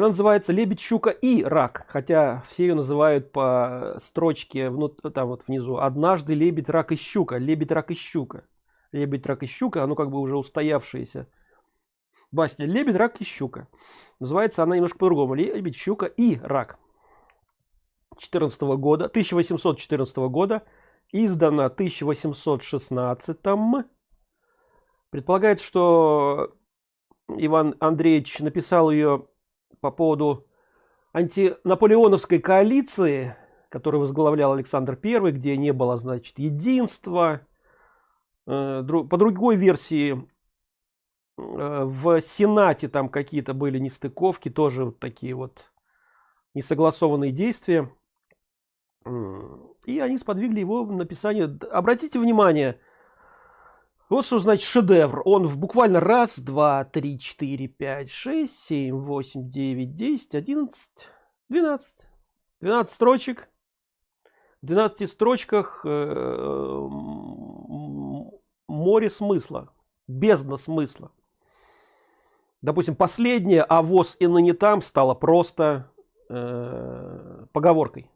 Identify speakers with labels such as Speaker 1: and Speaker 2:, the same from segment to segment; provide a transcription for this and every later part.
Speaker 1: она называется лебедь щука и рак хотя все ее называют по строчке внутри там вот внизу. Однажды лебедь рак и щука лебедь рак и щука лебедь рак и щука оно как бы уже устоявшееся. Басня лебедь рак и щука называется она немножко по-другому. Лебедь щука и рак 14 года 1814 года издана 1816 предполагается что иван андреевич написал ее по поводу антинаполеоновской коалиции которую возглавлял александр первый где не было значит единства. Э, по другой версии э, в сенате там какие-то были нестыковки тоже вот такие вот несогласованные действия. И они сподвигли его написание. Обратите внимание вот что значит шедевр. Он в буквально раз два три четыре пять шесть семь восемь девять десять одиннадцать двенадцать. Двенадцать строчек. В 12 строчках э, море смысла. Бездна смысла. Допустим последнее а воз и ныне там стало просто э, поговоркой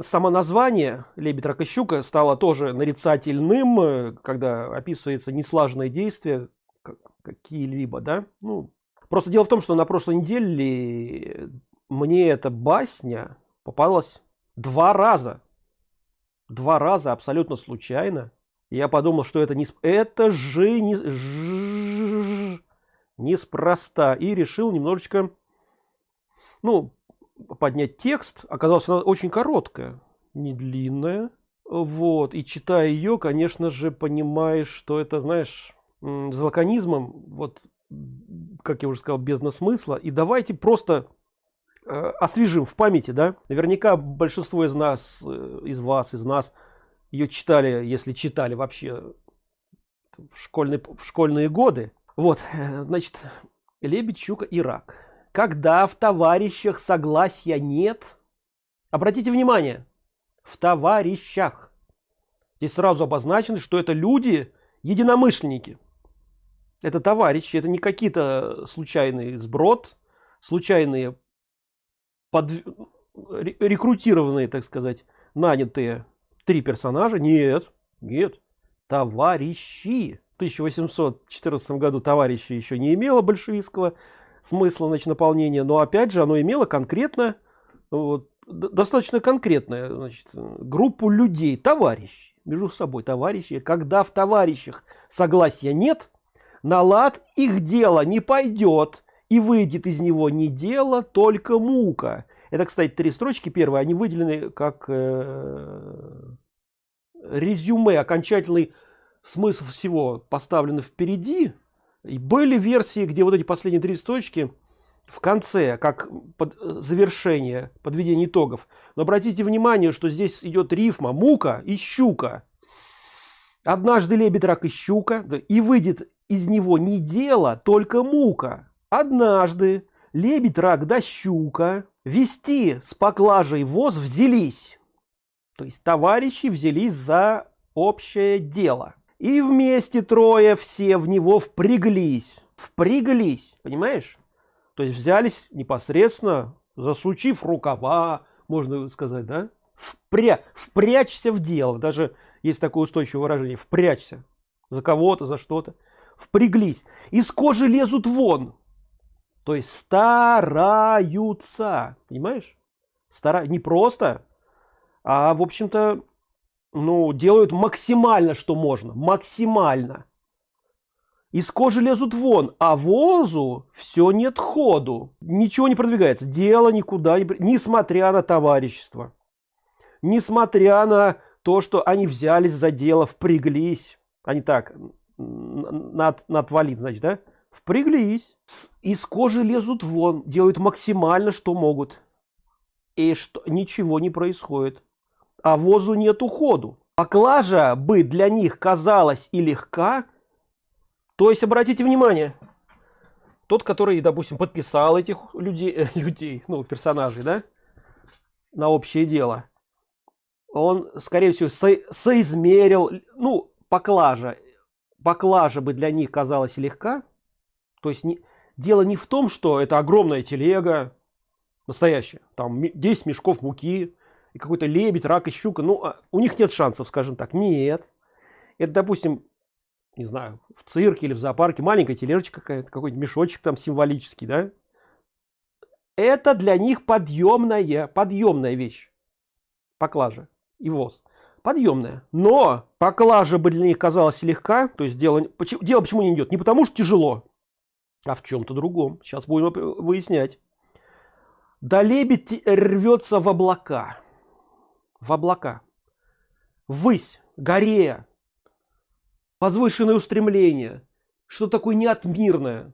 Speaker 1: само название лебедь рак щука стало тоже нарицательным э, когда описывается неслаженное действие какие-либо да? Ну просто дело в том что на прошлой неделе мне эта басня попалась два раза. Два раза абсолютно случайно. Я подумал что это не это же не неспроста. И решил немножечко ну поднять текст оказалось она очень короткая не длинная. Вот и читая ее конечно же понимаешь что это знаешь с вот как я уже сказал без смысла и давайте просто э, освежим в памяти да? Наверняка большинство из нас э, из вас из нас ее читали если читали вообще в школьные в школьные годы. Вот значит лебедь щука и рак когда в товарищах согласия нет? Обратите внимание. В товарищах здесь сразу обозначено что это люди единомышленники. Это товарищи это не какие-то случайные сброд случайные под рекрутированные так сказать нанятые три персонажа. Нет нет. Товарищи. В 1814 году товарищи еще не имело большевистского смысла значит, наполнения, но опять же оно имело конкретно, вот, достаточно конкретная значит, группу людей, товарищей, между собой товарищи. Когда в товарищах согласия нет, на лад их дело не пойдет, и выйдет из него не дело, только мука. Это, кстати, три строчки первые, они выделены как э, резюме, окончательный смысл всего поставлены впереди, и были версии, где вот эти последние три строчки в конце, как под э, завершение, подведение итогов. Но обратите внимание, что здесь идет рифма мука и щука. Однажды лебедь, рак и щука, и выйдет из него не дело, только мука. Однажды лебедь, рак да щука вести с поклажей воз взялись. То есть товарищи взялись за общее дело и вместе трое все в него впряглись. Впряглись понимаешь? То есть взялись непосредственно засучив рукава можно сказать да? Впря... впрячься в дело. Даже есть такое устойчивое выражение. Впрячься. За кого-то за что-то. Впряглись. Из кожи лезут вон. То есть стараются. Понимаешь? Стара не просто а в общем-то ну, делают максимально, что можно. Максимально. Из кожи лезут вон, а возу все нет ходу. Ничего не продвигается. Дело никуда не... Несмотря на товарищество. Несмотря на то, что они взялись за дело, впряглись. Они так, над, надвалит, значит, да? Впряглись. Из кожи лезут вон, делают максимально, что могут. И что ничего не происходит а возу нет уходу. Поклажа бы для них казалась и легка, то есть обратите внимание, тот, который, допустим, подписал этих людей, э, людей, ну, персонажей, да, на общее дело, он, скорее всего, со, соизмерил, ну, поклажа, поклажа бы для них казалась легка, то есть не, дело не в том, что это огромная телега, настоящая там 10 мешков муки и какой-то лебедь рак и щука ну а у них нет шансов скажем так. Нет. Это допустим не знаю в цирке или в зоопарке маленькая тележечка какая-то какой-нибудь мешочек там символический да? Это для них подъемная подъемная вещь. Поклажа и воз. Подъемная. Но поклажа бы для них казалась легка то есть дело почему дело почему не идет? Не потому что тяжело а в чем-то другом. Сейчас будем выяснять. Да лебедь рвется в облака в облака. Ввысь горе возвышенное устремление что такое неотмирное.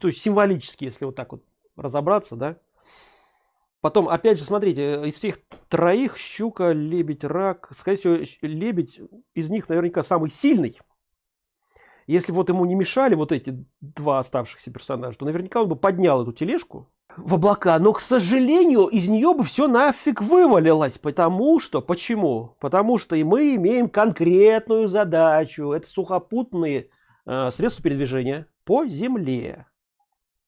Speaker 1: То есть символически если вот так вот разобраться да. Потом опять же смотрите из всех троих щука лебедь рак скорее всего лебедь из них наверняка самый сильный. Если вот ему не мешали вот эти два оставшихся персонажа то наверняка он бы поднял эту тележку в облака но к сожалению из нее бы все нафиг вывалилось. Потому что почему? Потому что и мы имеем конкретную задачу. Это сухопутные э, средства передвижения по земле.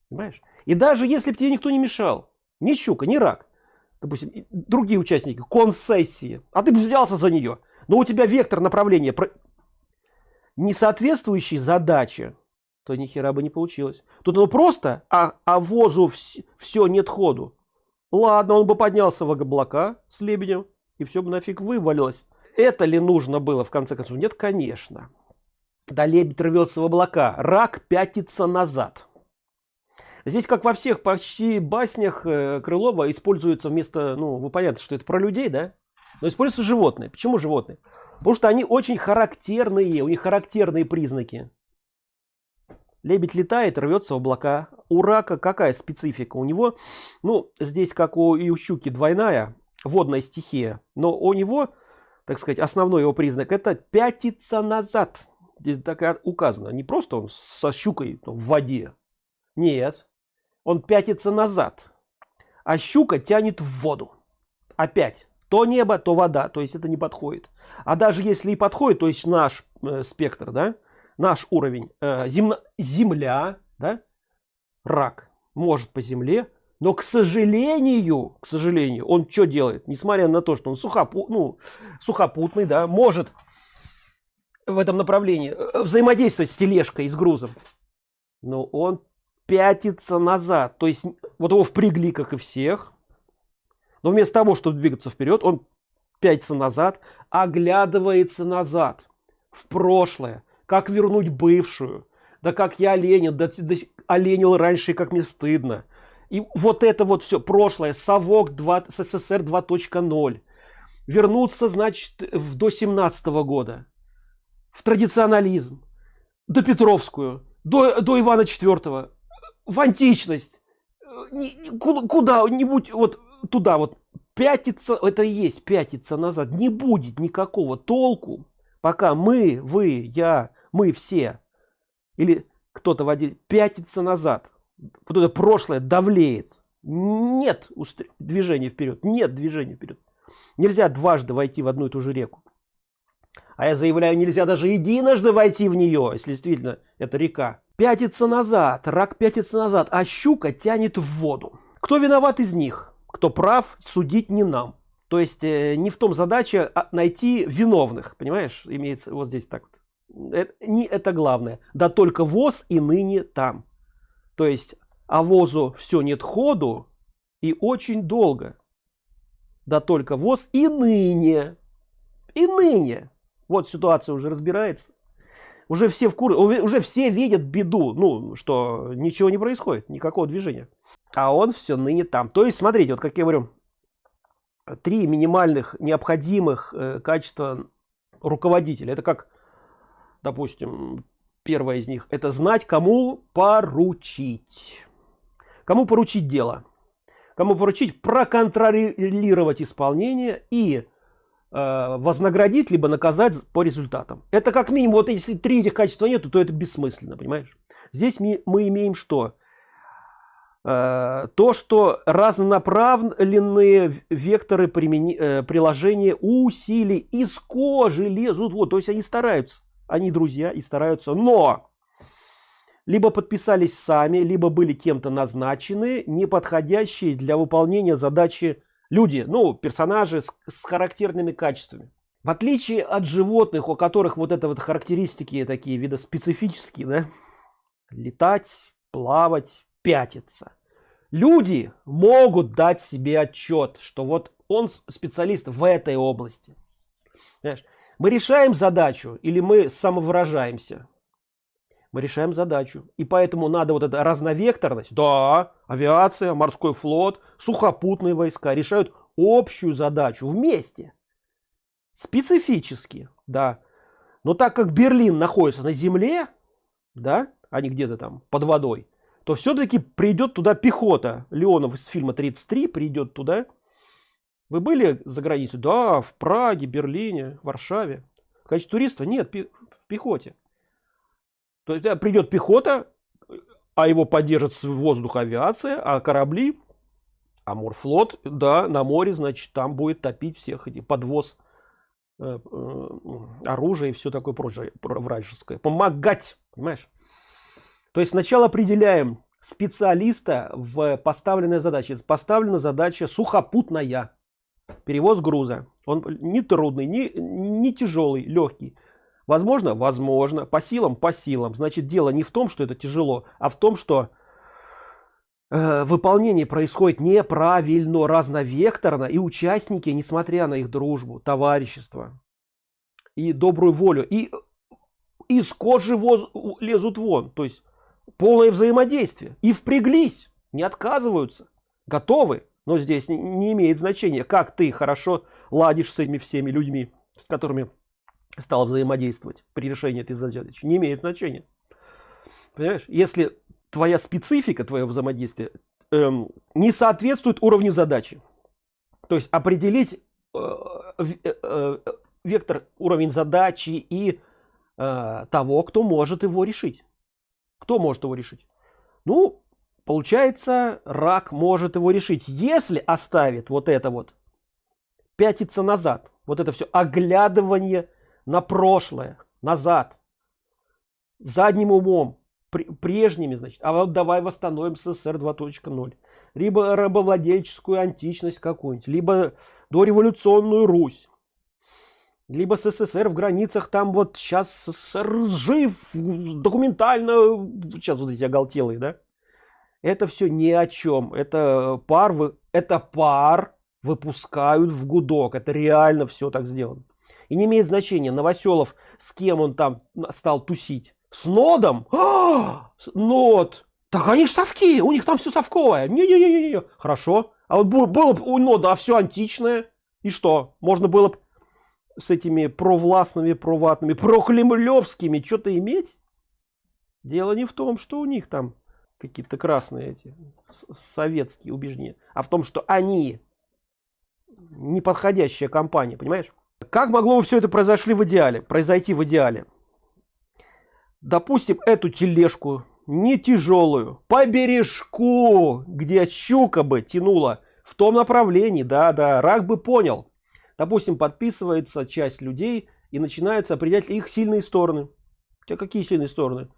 Speaker 1: Понимаешь? И даже если бы тебе никто не мешал ни щука ни рак допустим другие участники концессии а ты бы взялся за нее но у тебя вектор направления не соответствующий задаче то ни хера бы не получилось. Тут оно просто а, а возу вс все нет ходу. Ладно он бы поднялся в облака с лебедем и все бы нафиг вывалилось. Это ли нужно было в конце концов? Нет конечно. Да лебедь рвется в облака. Рак пятится назад. Здесь как во всех почти баснях э, крылова используется вместо ну вы понятно что это про людей да? Но используются животные. Почему животные? Потому что они очень характерные у них характерные признаки лебедь летает рвется в облака. У рака какая специфика? У него ну здесь как у и у щуки двойная водная стихия. Но у него так сказать основной его признак это пятится назад. Здесь так указано. Не просто он со щукой в воде. Нет. Он пятится назад. А щука тянет в воду. Опять. То небо то вода. То есть это не подходит. А даже если и подходит то есть наш э, спектр да наш уровень э, земно, земля да рак может по земле но к сожалению к сожалению он что делает? Несмотря на то что он сухопу ну сухопутный да может в этом направлении э, взаимодействовать с тележкой и с грузом. Но он пятится назад. То есть вот его впрягли как и всех. Но вместо того чтобы двигаться вперед он пятится назад оглядывается назад в прошлое как вернуть бывшую? Да как я ленин да, да оленил раньше как мне стыдно. И вот это вот все прошлое совок 2 ссср 2.0 вернуться значит в до 17 -го года. В традиционализм. До петровскую. До, до ивана четвертого в античность. Куда-нибудь вот туда вот. Пятиться это и есть пятиться назад. Не будет никакого толку. Пока мы вы я мы все. Или кто-то водитель пятится назад. Вот это прошлое давлеет. Нет движения вперед. Нет движения вперед. Нельзя дважды войти в одну и ту же реку. А я заявляю нельзя даже единожды войти в нее если действительно это река. Пятится назад. Рак пятится назад. А щука тянет в воду. Кто виноват из них? Кто прав судить не нам. То есть э, не в том задача а найти виновных. Понимаешь? Имеется вот здесь так вот. Это, не это главное. Да только воз и ныне там. То есть а возу все нет ходу и очень долго. Да только воз и ныне. И ныне. Вот ситуация уже разбирается. Уже все в кур уже все видят беду ну что ничего не происходит никакого движения. А он все ныне там. То есть смотрите вот как я говорю три минимальных необходимых э, качества руководителя. Это как допустим первое из них это знать кому поручить. Кому поручить дело. Кому поручить проконтролировать исполнение и Э, вознаградить либо наказать по результатам. Это как минимум вот если три этих качества нету то это бессмысленно понимаешь? Здесь мы, мы имеем что? Э, то что разнонаправленные векторы примени, э, приложения усилий из кожи лезут. Вот то есть они стараются они друзья и стараются но либо подписались сами либо были кем-то назначены не подходящие для выполнения задачи люди ну персонажи с, с характерными качествами в отличие от животных у которых вот это вот характеристики такие виды специфические да? летать плавать пятиться люди могут дать себе отчет что вот он специалист в этой области Знаешь, мы решаем задачу или мы самовыражаемся? Мы решаем задачу. И поэтому надо вот эта разновекторность. Да авиация морской флот сухопутные войска решают общую задачу вместе. Специфически да. Но так как берлин находится на земле да а не где-то там под водой то все-таки придет туда пехота леонов из фильма 33 придет туда вы были за границей? Да в праге берлине варшаве. В качестве туриста? Нет в пехоте. То есть придет пехота а его поддержит с воздуха авиация а корабли а морфлот да на море значит там будет топить всех эти подвоз э, э, оружия и все такое прочее вражеское. Помогать понимаешь? То есть сначала определяем специалиста в поставленной задаче. Поставлена задача сухопутная перевоз груза. Он не трудный не, не тяжелый легкий. Возможно возможно по силам по силам. Значит дело не в том что это тяжело а в том что э, выполнение происходит неправильно разновекторно и участники несмотря на их дружбу товарищество и добрую волю и из кожи воз, лезут вон. То есть полное взаимодействие. И впряглись. Не отказываются. Готовы но здесь не имеет значения как ты хорошо ладишь с этими всеми людьми с которыми стал взаимодействовать при решении этой задачи. Не имеет значения. Понимаешь? Если твоя специфика твоего взаимодействия эм, не соответствует уровню задачи то есть определить э, э, э, вектор уровень задачи и э, того кто может его решить. Кто может его решить? Ну получается рак может его решить. Если оставит вот это вот пятиться назад вот это все оглядывание на прошлое назад задним умом прежними значит а вот давай восстановим СССР 2.0 либо рабовладельческую античность какую-нибудь либо дореволюционную Русь. Либо СССР в границах там вот сейчас СССР жив документально сейчас вот эти оголтелые да это все ни о чем это пар вы это пар выпускают в гудок. Это реально все так сделано. И не имеет значения новоселов с кем он там стал тусить. С нодом? А, нод! Так они ж совки у них там все совковое. Не, не, не, не. хорошо. А вот было бы у нода а все античное. И что? Можно было бы с этими провластными проватными прокремлевскими что-то иметь? Дело не в том что у них там какие-то красные эти советские убеждения. А в том что они неподходящая компания понимаешь? Как могло бы все это произошли в идеале произойти в идеале? Допустим эту тележку не тяжелую по бережку где щука бы тянула в том направлении да да рак бы понял. Допустим подписывается часть людей и начинается определять их сильные стороны. У тебя какие сильные стороны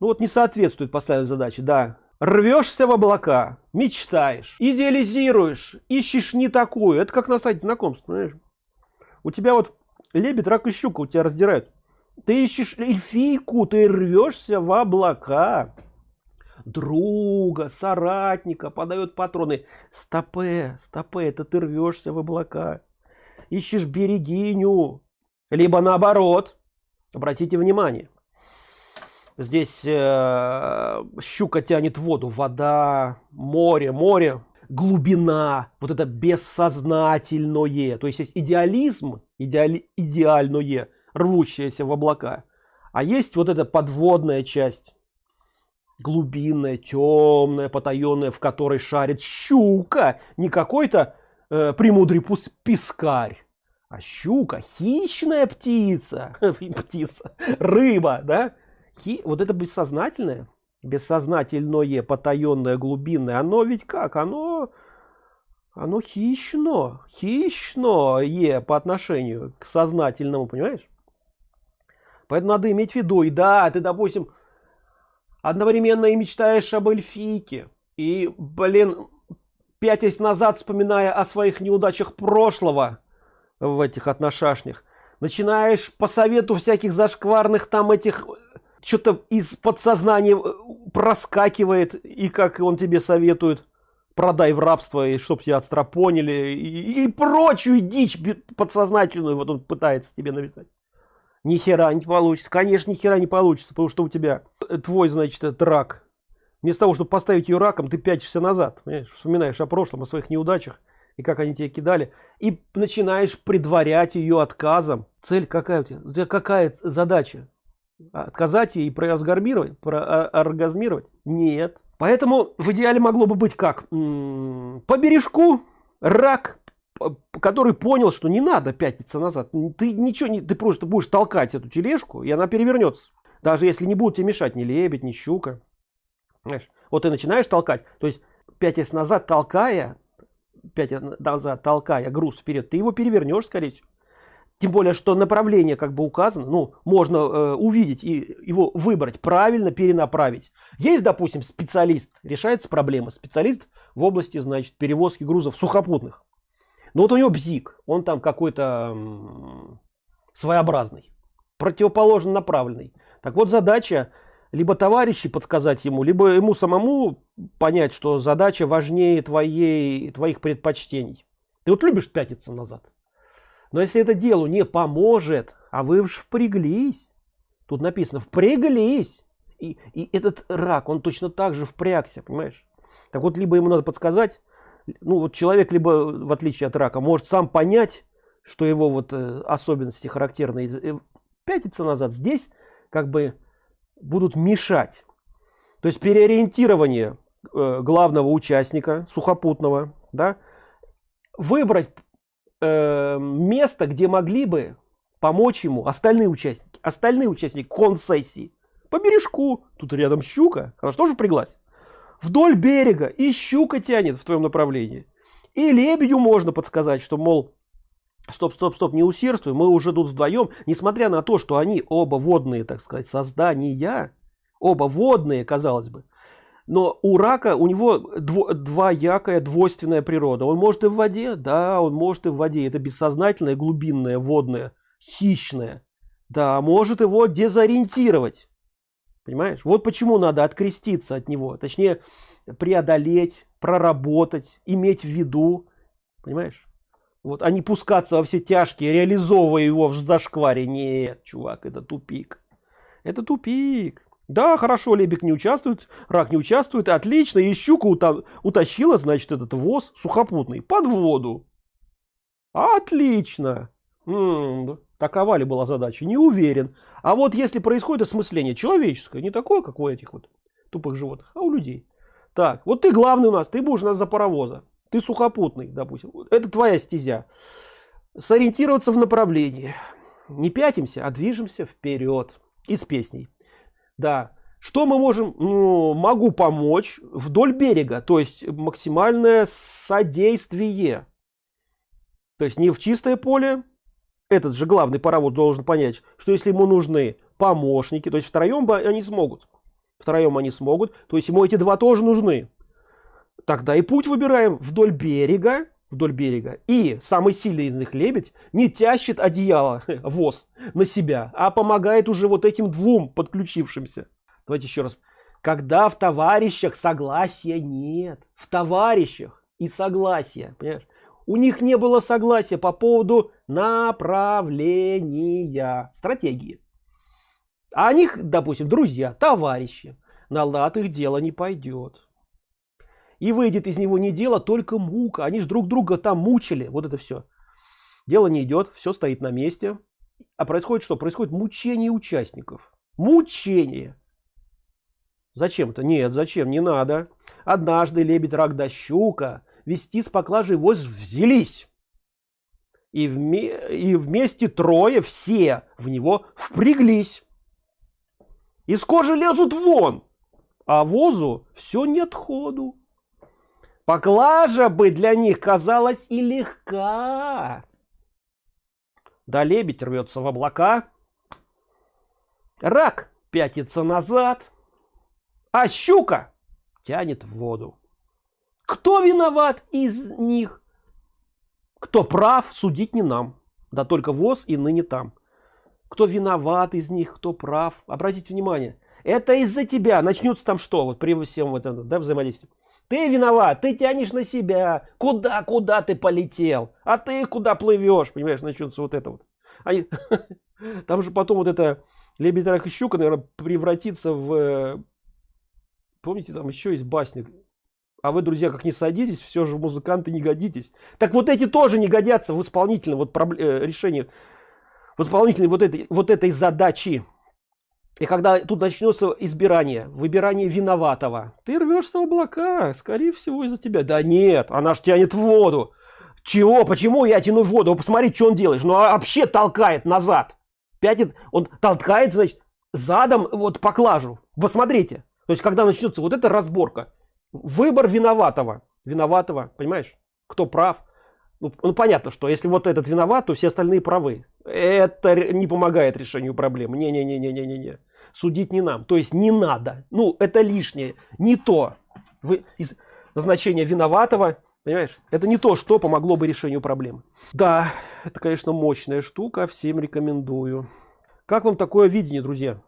Speaker 1: ну вот не соответствует поставленной задаче да. Рвешься в облака мечтаешь идеализируешь ищешь не такую. Это как на сайте знакомств понимаешь? у тебя вот лебедь рак и щука у тебя раздирают. Ты ищешь эльфийку ты рвешься в облака. Друга соратника подает патроны. Стопе стопе это ты рвешься в облака. Ищешь берегиню. Либо наоборот. Обратите внимание здесь э, щука тянет воду вода море море глубина вот это бессознательное. То есть есть идеализм идеали, идеальное рвущееся в облака а есть вот эта подводная часть глубинная темная потаенная в которой шарит щука не какой-то э, премудрый пескарь а щука хищная птица птица рыба да Хи, вот это бессознательное бессознательное потаенное глубинное оно ведь как? Оно оно хищно хищное по отношению к сознательному понимаешь? Поэтому надо иметь в виду и да ты допустим одновременно и мечтаешь об эльфийке и блин пятясь назад вспоминая о своих неудачах прошлого в этих отношашнях начинаешь по совету всяких зашкварных там этих что-то из подсознания э, проскакивает и как он тебе советует продай в рабство и чтоб тебя отстрапонили и, и прочую дичь подсознательную вот он пытается тебе навязать ни хера не получится. Конечно ни хера не получится потому что у тебя твой значит это рак. Вместо того чтобы поставить ее раком ты пятишься назад вспоминаешь о прошлом о своих неудачах и как они тебе кидали и начинаешь предварять ее отказом. Цель какая тебя, у тебя какая задача отказать ей прооргазмировать прооргазмировать нет. Поэтому в идеале могло бы быть как? По бережку рак который понял что не надо пятиться назад. Ты ничего не ты просто будешь толкать эту тележку и она перевернется. Даже если не будут тебе мешать ни лебедь ни щука. Знаешь, вот ты начинаешь толкать то есть пятясь назад толкая пять назад толкая груз вперед ты его перевернешь скорее всего тем более что направление как бы указано ну можно э, увидеть и его выбрать правильно перенаправить. Есть допустим специалист решается проблема специалист в области значит перевозки грузов сухопутных. Но вот у него бзик он там какой-то своеобразный противоположно направленный. Так вот задача либо товарищи подсказать ему либо ему самому понять что задача важнее твоей твоих предпочтений. Ты вот любишь пятиться назад но если это делу не поможет а вы уж впряглись. Тут написано впряглись и, и этот рак он точно так же впрягся понимаешь? Так вот либо ему надо подсказать ну вот человек либо в отличие от рака может сам понять что его вот э, особенности характерные э, пятиться назад здесь как бы будут мешать. То есть переориентирование э, главного участника сухопутного да выбрать э, место где могли бы помочь ему остальные участники остальные участники концессии по бережку тут рядом щука она что же приглась вдоль берега и щука тянет в твоем направлении. И лебедю можно подсказать что мол стоп стоп стоп не усердствуй мы уже тут вдвоем несмотря на то что они оба водные так сказать создания оба водные казалось бы но у рака у него дво, двоякая двойственная природа. Он может и в воде да он может и в воде. Это бессознательное глубинное водное хищное. Да может его дезориентировать. Понимаешь? Вот почему надо откреститься от него. Точнее преодолеть проработать иметь в виду. Понимаешь? Вот а не пускаться во все тяжкие реализовывая его в зашкваре. Нет чувак это тупик. Это тупик да хорошо лебик не участвует рак не участвует отлично и щука ута утащила значит этот воз сухопутный под воду. Отлично. М -м, такова ли была задача? Не уверен. А вот если происходит осмысление человеческое не такое как у этих вот тупых животных а у людей. Так вот ты главный у нас ты будешь у нас за паровоза. Ты сухопутный допустим. Это твоя стезя. Сориентироваться в направлении. Не пятимся а движемся вперед. И с песней да. Что мы можем ну, могу помочь вдоль берега то есть максимальное содействие. То есть не в чистое поле. Этот же главный паровод должен понять что если ему нужны помощники то есть втроем они смогут. Втроем они смогут то есть ему эти два тоже нужны. Тогда и путь выбираем вдоль берега вдоль берега. И самый сильный из них лебедь не тащит одеяло воз на себя а помогает уже вот этим двум подключившимся. Давайте еще раз. Когда в товарищах согласия нет. В товарищах и согласия понимаешь? у них не было согласия по поводу направления стратегии. А них допустим друзья товарищи. На лад их дело не пойдет и выйдет из него не дело только мука. Они же друг друга там мучили. Вот это все дело не идет все стоит на месте. А происходит что? Происходит мучение участников. Мучение! Зачем-то? Нет зачем? Не надо. Однажды лебедь рак да щука. Вести с поклажей воз взялись. И, вме и вместе трое все в него впряглись. Из кожи лезут вон! А возу все нет ходу Поклажа бы для них казалась и легка. Да лебедь рвется в облака. Рак пятится назад. а щука тянет в воду. Кто виноват из них? Кто прав, судить не нам. Да только ВОЗ и ныне там. Кто виноват из них, кто прав. Обратите внимание, это из-за тебя. Начнется там что? Вот при всем вот этом да, взаимодействии. Ты виноват, ты тянешь на себя. Куда, куда ты полетел? А ты куда плывешь? Понимаешь, начнется вот это вот. Они... Там же потом вот это лебедь, рак и щука, наверное, превратится в... Помните, там еще есть басня. А вы, друзья, как не садитесь, все же музыканты не годитесь. Так вот эти тоже не годятся в исполнительном вот проблем, э, решении, в исполнительной вот этой, вот этой задачи. И когда тут начнется избирание, выбирание виноватого, ты рвешься в облака, скорее всего из-за тебя. Да нет, она ж тянет в воду. Чего? Почему я тяну в воду? Посмотри, что он делает. Ну а вообще толкает назад. Пятит, он толкает, значит, задом вот поклажу. Посмотрите. То есть, когда начнется вот эта разборка, выбор виноватого. Виноватого, понимаешь? Кто прав? Ну, ну понятно, что если вот этот виноват, то все остальные правы. Это не помогает решению проблемы. Не-не-не-не-не-не. Судить не нам. То есть не надо. Ну, это лишнее. Не то. Вы, из назначения виноватого Понимаешь? Это не то, что помогло бы решению проблемы. Да, это, конечно, мощная штука. Всем рекомендую. Как вам такое видение, друзья?